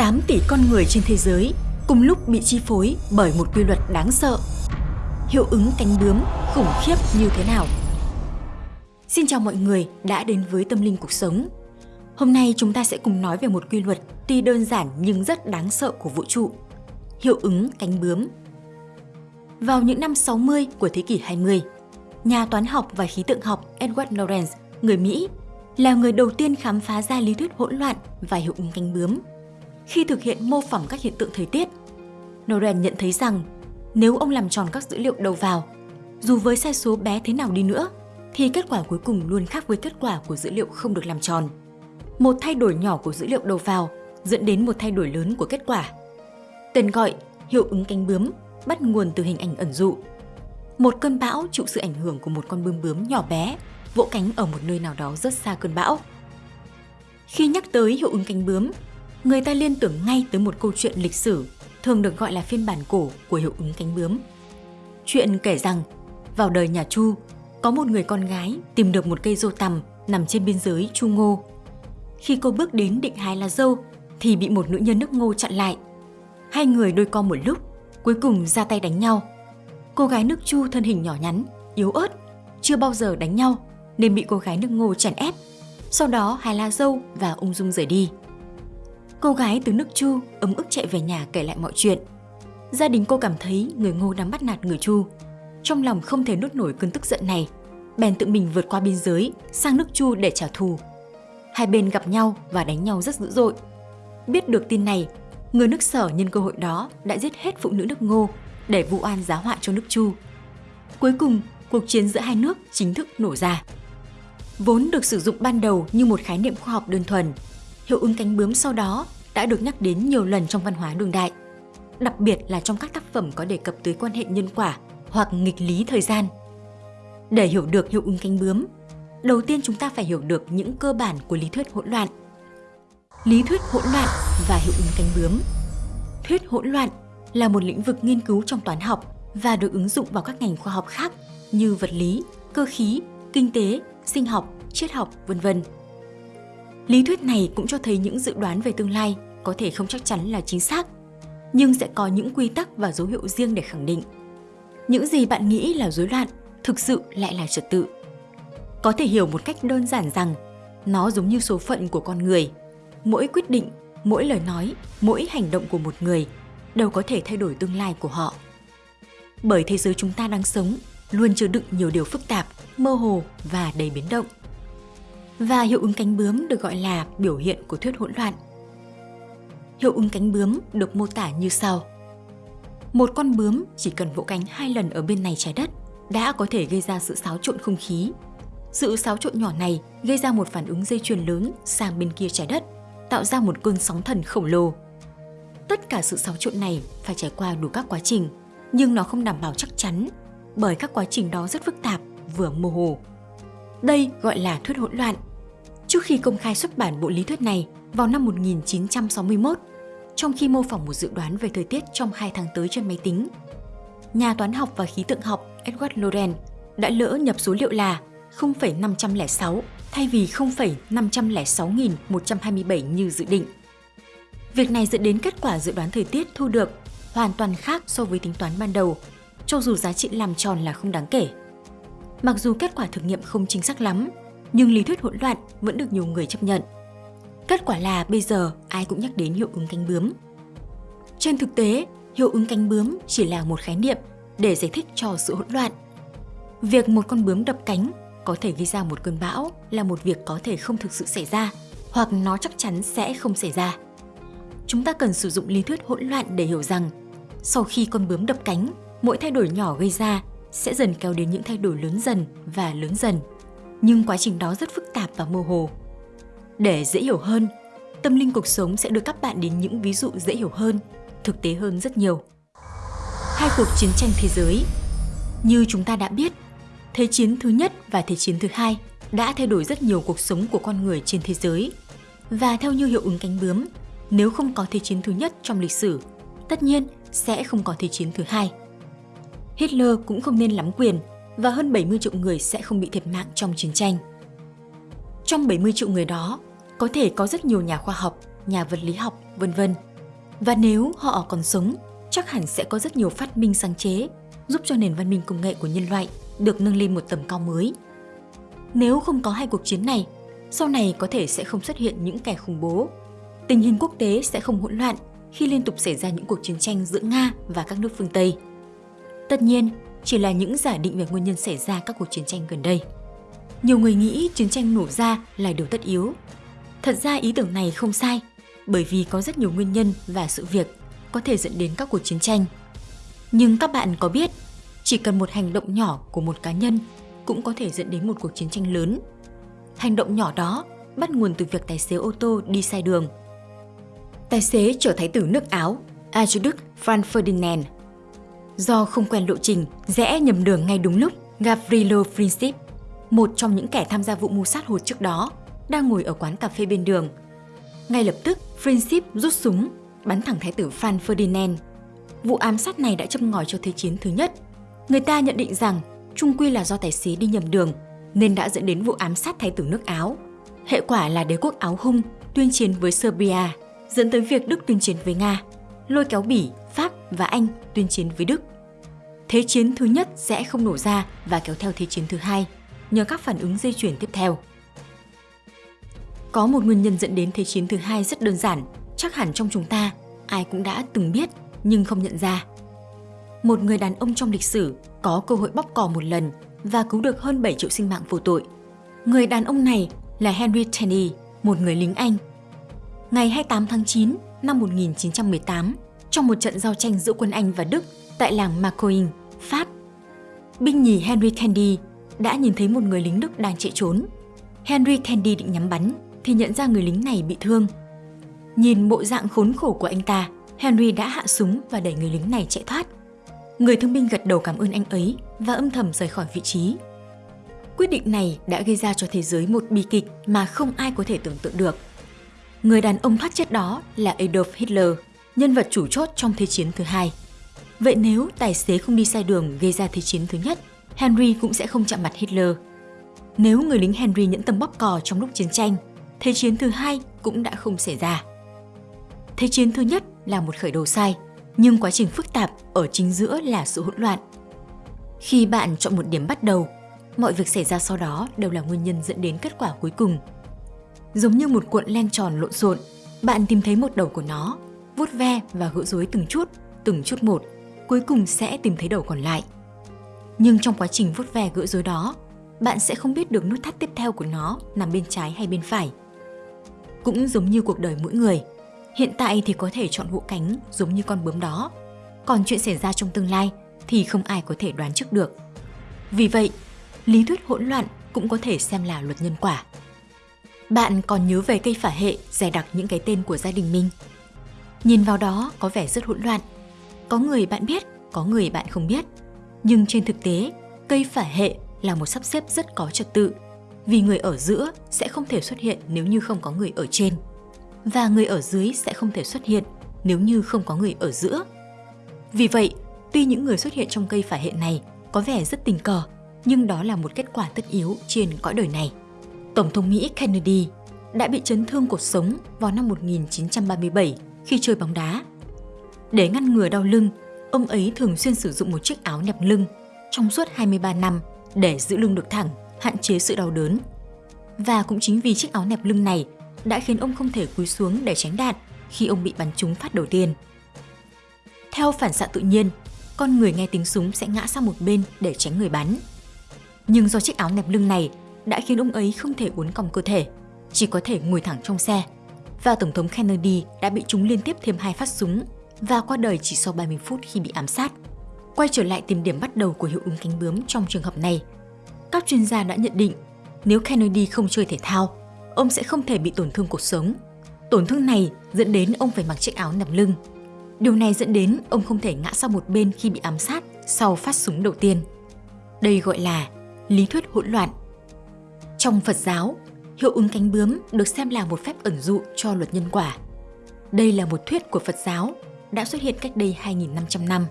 8 tỷ con người trên thế giới cùng lúc bị chi phối bởi một quy luật đáng sợ. Hiệu ứng cánh bướm khủng khiếp như thế nào? Xin chào mọi người đã đến với Tâm Linh Cuộc Sống. Hôm nay chúng ta sẽ cùng nói về một quy luật tuy đơn giản nhưng rất đáng sợ của vũ trụ. Hiệu ứng cánh bướm. Vào những năm 60 của thế kỷ 20, nhà toán học và khí tượng học Edward Lorenz, người Mỹ, là người đầu tiên khám phá ra lý thuyết hỗn loạn và hiệu ứng cánh bướm khi thực hiện mô phỏng các hiện tượng thời tiết. Noren nhận thấy rằng nếu ông làm tròn các dữ liệu đầu vào, dù với sai số bé thế nào đi nữa, thì kết quả cuối cùng luôn khác với kết quả của dữ liệu không được làm tròn. Một thay đổi nhỏ của dữ liệu đầu vào dẫn đến một thay đổi lớn của kết quả. Tên gọi hiệu ứng cánh bướm bắt nguồn từ hình ảnh ẩn dụ. Một cơn bão chịu sự ảnh hưởng của một con bướm bướm nhỏ bé, vỗ cánh ở một nơi nào đó rất xa cơn bão. Khi nhắc tới hiệu ứng cánh bướm, người ta liên tưởng ngay tới một câu chuyện lịch sử thường được gọi là phiên bản cổ của hiệu ứng cánh bướm. Chuyện kể rằng, vào đời nhà Chu, có một người con gái tìm được một cây dâu tằm nằm trên biên giới Chu Ngô. Khi cô bước đến định hái lá dâu thì bị một nữ nhân nước Ngô chặn lại. Hai người đôi co một lúc, cuối cùng ra tay đánh nhau. Cô gái nước Chu thân hình nhỏ nhắn, yếu ớt, chưa bao giờ đánh nhau nên bị cô gái nước Ngô chèn ép. Sau đó hái lá dâu và ung dung rời đi. Cô gái từ nước Chu ấm ức chạy về nhà kể lại mọi chuyện. Gia đình cô cảm thấy người Ngô đang bắt nạt người Chu. Trong lòng không thể nuốt nổi cơn tức giận này, bèn tự mình vượt qua biên giới sang nước Chu để trả thù. Hai bên gặp nhau và đánh nhau rất dữ dội. Biết được tin này, người nước Sở nhân cơ hội đó đã giết hết phụ nữ nước Ngô để vụ oan giá họa cho nước Chu. Cuối cùng, cuộc chiến giữa hai nước chính thức nổ ra. Vốn được sử dụng ban đầu như một khái niệm khoa học đơn thuần, hiệu ứng cánh bướm sau đó đã được nhắc đến nhiều lần trong văn hóa đương đại, đặc biệt là trong các tác phẩm có đề cập tới quan hệ nhân quả hoặc nghịch lý thời gian. Để hiểu được hiệu ứng cánh bướm, đầu tiên chúng ta phải hiểu được những cơ bản của lý thuyết hỗn loạn. Lý thuyết hỗn loạn và hiệu ứng cánh bướm. Thuyết hỗn loạn là một lĩnh vực nghiên cứu trong toán học và được ứng dụng vào các ngành khoa học khác như vật lý, cơ khí, kinh tế, sinh học, triết học, vân vân. Lý thuyết này cũng cho thấy những dự đoán về tương lai có thể không chắc chắn là chính xác, nhưng sẽ có những quy tắc và dấu hiệu riêng để khẳng định. Những gì bạn nghĩ là rối loạn thực sự lại là trật tự. Có thể hiểu một cách đơn giản rằng nó giống như số phận của con người. Mỗi quyết định, mỗi lời nói, mỗi hành động của một người đều có thể thay đổi tương lai của họ. Bởi thế giới chúng ta đang sống luôn chứa đựng nhiều điều phức tạp, mơ hồ và đầy biến động và hiệu ứng cánh bướm được gọi là biểu hiện của thuyết hỗn loạn. Hiệu ứng cánh bướm được mô tả như sau. Một con bướm chỉ cần vỗ cánh hai lần ở bên này trái đất đã có thể gây ra sự xáo trộn không khí. Sự xáo trộn nhỏ này gây ra một phản ứng dây chuyền lớn sang bên kia trái đất, tạo ra một cơn sóng thần khổng lồ. Tất cả sự xáo trộn này phải trải qua đủ các quá trình, nhưng nó không đảm bảo chắc chắn, bởi các quá trình đó rất phức tạp, vừa mơ hồ. Đây gọi là thuyết hỗn loạn Trước khi công khai xuất bản bộ lý thuyết này vào năm 1961, trong khi mô phỏng một dự đoán về thời tiết trong hai tháng tới trên máy tính, nhà toán học và khí tượng học Edward Lorenz đã lỡ nhập số liệu là 0,506 thay vì 0,506.127 như dự định. Việc này dẫn đến kết quả dự đoán thời tiết thu được hoàn toàn khác so với tính toán ban đầu, cho dù giá trị làm tròn là không đáng kể. Mặc dù kết quả thực nghiệm không chính xác lắm, nhưng lý thuyết hỗn loạn vẫn được nhiều người chấp nhận. Kết quả là bây giờ ai cũng nhắc đến hiệu ứng cánh bướm. Trên thực tế, hiệu ứng cánh bướm chỉ là một khái niệm để giải thích cho sự hỗn loạn. Việc một con bướm đập cánh có thể gây ra một cơn bão là một việc có thể không thực sự xảy ra hoặc nó chắc chắn sẽ không xảy ra. Chúng ta cần sử dụng lý thuyết hỗn loạn để hiểu rằng sau khi con bướm đập cánh, mỗi thay đổi nhỏ gây ra sẽ dần kéo đến những thay đổi lớn dần và lớn dần nhưng quá trình đó rất phức tạp và mơ hồ. Để dễ hiểu hơn, tâm linh cuộc sống sẽ đưa các bạn đến những ví dụ dễ hiểu hơn, thực tế hơn rất nhiều. Hai cuộc chiến tranh thế giới Như chúng ta đã biết, Thế chiến thứ nhất và Thế chiến thứ hai đã thay đổi rất nhiều cuộc sống của con người trên thế giới. Và theo như hiệu ứng cánh bướm, nếu không có Thế chiến thứ nhất trong lịch sử, tất nhiên sẽ không có Thế chiến thứ hai. Hitler cũng không nên lắm quyền và hơn 70 triệu người sẽ không bị thiệt mạng trong chiến tranh. Trong 70 triệu người đó, có thể có rất nhiều nhà khoa học, nhà vật lý học, vân vân Và nếu họ còn sống, chắc hẳn sẽ có rất nhiều phát minh sáng chế giúp cho nền văn minh công nghệ của nhân loại được nâng lên một tầm cao mới. Nếu không có hai cuộc chiến này, sau này có thể sẽ không xuất hiện những kẻ khủng bố. Tình hình quốc tế sẽ không hỗn loạn khi liên tục xảy ra những cuộc chiến tranh giữa Nga và các nước phương Tây. Tất nhiên, chỉ là những giả định về nguyên nhân xảy ra các cuộc chiến tranh gần đây. Nhiều người nghĩ chiến tranh nổ ra là điều tất yếu. Thật ra ý tưởng này không sai, bởi vì có rất nhiều nguyên nhân và sự việc có thể dẫn đến các cuộc chiến tranh. Nhưng các bạn có biết, chỉ cần một hành động nhỏ của một cá nhân cũng có thể dẫn đến một cuộc chiến tranh lớn. Hành động nhỏ đó bắt nguồn từ việc tài xế ô tô đi sai đường. Tài xế chở thái tử nước Áo, Archduke Franz Ferdinand. Do không quen lộ trình, rẽ nhầm đường ngay đúng lúc, Gavrilo Princip, một trong những kẻ tham gia vụ mưu sát hụt trước đó, đang ngồi ở quán cà phê bên đường. Ngay lập tức, Princip rút súng, bắn thẳng thái tử Franz Ferdinand. Vụ ám sát này đã châm ngòi cho Thế chiến thứ nhất. Người ta nhận định rằng trung quy là do tài xế đi nhầm đường nên đã dẫn đến vụ ám sát thái tử nước Áo. Hệ quả là đế quốc Áo Hung tuyên chiến với Serbia, dẫn tới việc Đức tuyên chiến với Nga, lôi kéo Bỉ, và Anh tuyên chiến với Đức. Thế chiến thứ nhất sẽ không nổ ra và kéo theo thế chiến thứ hai nhờ các phản ứng dây chuyển tiếp theo. Có một nguyên nhân dẫn đến Thế chiến thứ hai rất đơn giản, chắc hẳn trong chúng ta ai cũng đã từng biết nhưng không nhận ra. Một người đàn ông trong lịch sử có cơ hội bóp cò một lần và cứu được hơn 7 triệu sinh mạng vô tội. Người đàn ông này là Henry Tenney, một người lính Anh. Ngày 28 tháng 9 năm 1918, trong một trận giao tranh giữa quân Anh và Đức tại làng Marcoing, Pháp, binh nhì Henry Tandy đã nhìn thấy một người lính Đức đang chạy trốn. Henry Tandy định nhắm bắn thì nhận ra người lính này bị thương. Nhìn bộ dạng khốn khổ của anh ta, Henry đã hạ súng và đẩy người lính này chạy thoát. Người thương binh gật đầu cảm ơn anh ấy và âm thầm rời khỏi vị trí. Quyết định này đã gây ra cho thế giới một bi kịch mà không ai có thể tưởng tượng được. Người đàn ông thoát chết đó là Adolf Hitler, nhân vật chủ chốt trong Thế chiến thứ hai. Vậy nếu tài xế không đi sai đường gây ra Thế chiến thứ nhất, Henry cũng sẽ không chạm mặt Hitler. Nếu người lính Henry nhẫn tâm bóp cò trong lúc chiến tranh, Thế chiến thứ hai cũng đã không xảy ra. Thế chiến thứ nhất là một khởi đầu sai, nhưng quá trình phức tạp ở chính giữa là sự hỗn loạn. Khi bạn chọn một điểm bắt đầu, mọi việc xảy ra sau đó đều là nguyên nhân dẫn đến kết quả cuối cùng. Giống như một cuộn len tròn lộn xộn, bạn tìm thấy một đầu của nó, vuốt ve và gỡ rối từng chút, từng chút một, cuối cùng sẽ tìm thấy đầu còn lại. Nhưng trong quá trình vuốt ve gỡ rối đó, bạn sẽ không biết được nút thắt tiếp theo của nó nằm bên trái hay bên phải. Cũng giống như cuộc đời mỗi người, hiện tại thì có thể chọn hộ cánh giống như con bướm đó, còn chuyện xảy ra trong tương lai thì không ai có thể đoán trước được. Vì vậy, lý thuyết hỗn loạn cũng có thể xem là luật nhân quả. Bạn còn nhớ về cây phả hệ dè đặc những cái tên của gia đình mình. Nhìn vào đó có vẻ rất hỗn loạn. Có người bạn biết, có người bạn không biết. Nhưng trên thực tế, cây phả hệ là một sắp xếp rất có trật tự vì người ở giữa sẽ không thể xuất hiện nếu như không có người ở trên và người ở dưới sẽ không thể xuất hiện nếu như không có người ở giữa. Vì vậy, tuy những người xuất hiện trong cây phả hệ này có vẻ rất tình cờ, nhưng đó là một kết quả tất yếu trên cõi đời này. Tổng thống Mỹ Kennedy đã bị chấn thương cột sống vào năm 1937 khi chơi bóng đá. Để ngăn ngừa đau lưng, ông ấy thường xuyên sử dụng một chiếc áo nẹp lưng trong suốt 23 năm để giữ lưng được thẳng, hạn chế sự đau đớn. Và cũng chính vì chiếc áo nẹp lưng này đã khiến ông không thể cúi xuống để tránh đạn khi ông bị bắn trúng phát đầu tiên. Theo phản xạ tự nhiên, con người nghe tiếng súng sẽ ngã sang một bên để tránh người bắn. Nhưng do chiếc áo nẹp lưng này đã khiến ông ấy không thể uốn cong cơ thể, chỉ có thể ngồi thẳng trong xe. Và Tổng thống Kennedy đã bị trúng liên tiếp thêm hai phát súng và qua đời chỉ sau 30 phút khi bị ám sát. Quay trở lại tìm điểm bắt đầu của hiệu ứng cánh bướm trong trường hợp này, các chuyên gia đã nhận định nếu Kennedy không chơi thể thao, ông sẽ không thể bị tổn thương cuộc sống. Tổn thương này dẫn đến ông phải mặc chiếc áo nằm lưng. Điều này dẫn đến ông không thể ngã sang một bên khi bị ám sát sau phát súng đầu tiên. Đây gọi là lý thuyết hỗn loạn. Trong Phật giáo, hiệu ứng cánh bướm được xem là một phép ẩn dụ cho luật nhân quả. Đây là một thuyết của Phật giáo đã xuất hiện cách đây 2.500 năm.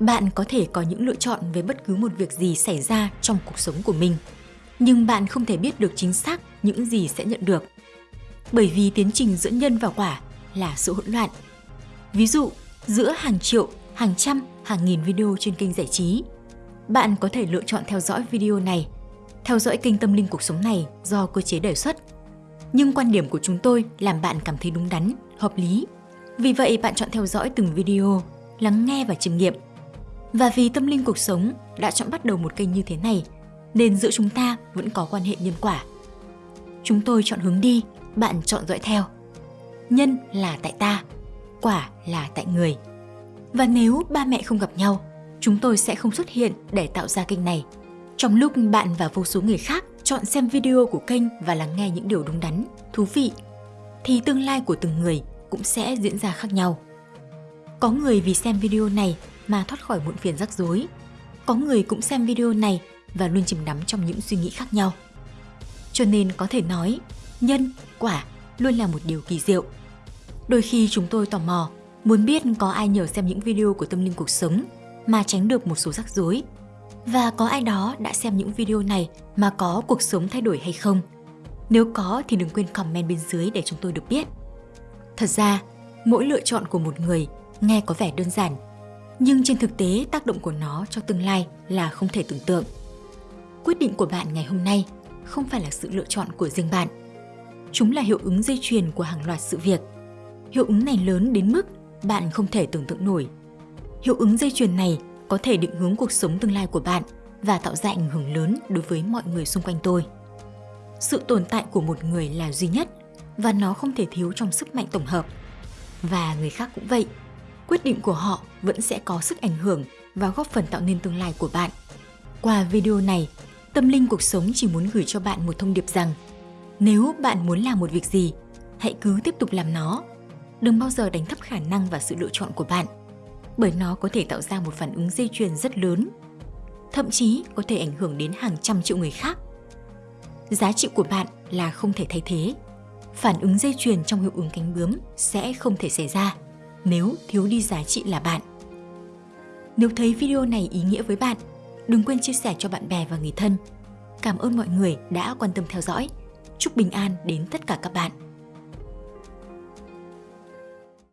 Bạn có thể có những lựa chọn về bất cứ một việc gì xảy ra trong cuộc sống của mình, nhưng bạn không thể biết được chính xác những gì sẽ nhận được. Bởi vì tiến trình giữa nhân và quả là sự hỗn loạn, Ví dụ, giữa hàng triệu, hàng trăm, hàng nghìn video trên kênh giải trí, bạn có thể lựa chọn theo dõi video này, theo dõi kênh tâm linh cuộc sống này do cơ chế đề xuất. Nhưng quan điểm của chúng tôi làm bạn cảm thấy đúng đắn, hợp lý. Vì vậy bạn chọn theo dõi từng video, lắng nghe và chiêm nghiệm. Và vì tâm linh cuộc sống đã chọn bắt đầu một kênh như thế này, nên giữa chúng ta vẫn có quan hệ nhân quả. Chúng tôi chọn hướng đi, bạn chọn dõi theo. Nhân là tại ta, quả là tại người. Và nếu ba mẹ không gặp nhau, chúng tôi sẽ không xuất hiện để tạo ra kênh này. Trong lúc bạn và vô số người khác chọn xem video của kênh và lắng nghe những điều đúng đắn, thú vị, thì tương lai của từng người cũng sẽ diễn ra khác nhau. Có người vì xem video này mà thoát khỏi muộn phiền rắc rối. Có người cũng xem video này và luôn chìm đắm trong những suy nghĩ khác nhau. Cho nên có thể nói, nhân, quả luôn là một điều kỳ diệu. Đôi khi chúng tôi tò mò, muốn biết có ai nhờ xem những video của tâm linh cuộc sống mà tránh được một số rắc rối. Và có ai đó đã xem những video này mà có cuộc sống thay đổi hay không? Nếu có thì đừng quên comment bên dưới để chúng tôi được biết. Thật ra, mỗi lựa chọn của một người nghe có vẻ đơn giản, nhưng trên thực tế tác động của nó cho tương lai là không thể tưởng tượng. Quyết định của bạn ngày hôm nay không phải là sự lựa chọn của riêng bạn. Chúng là hiệu ứng dây chuyền của hàng loạt sự việc. Hiệu ứng này lớn đến mức bạn không thể tưởng tượng nổi. Hiệu ứng dây chuyền này có thể định hướng cuộc sống tương lai của bạn và tạo ra ảnh hưởng lớn đối với mọi người xung quanh tôi. Sự tồn tại của một người là duy nhất và nó không thể thiếu trong sức mạnh tổng hợp. Và người khác cũng vậy. Quyết định của họ vẫn sẽ có sức ảnh hưởng và góp phần tạo nên tương lai của bạn. Qua video này, Tâm linh cuộc sống chỉ muốn gửi cho bạn một thông điệp rằng nếu bạn muốn làm một việc gì, hãy cứ tiếp tục làm nó. Đừng bao giờ đánh thấp khả năng và sự lựa chọn của bạn, bởi nó có thể tạo ra một phản ứng dây chuyền rất lớn, thậm chí có thể ảnh hưởng đến hàng trăm triệu người khác. Giá trị của bạn là không thể thay thế. Phản ứng dây chuyền trong hiệu ứng cánh bướm sẽ không thể xảy ra nếu thiếu đi giá trị là bạn. Nếu thấy video này ý nghĩa với bạn, Đừng quên chia sẻ cho bạn bè và người thân. Cảm ơn mọi người đã quan tâm theo dõi. Chúc bình an đến tất cả các bạn.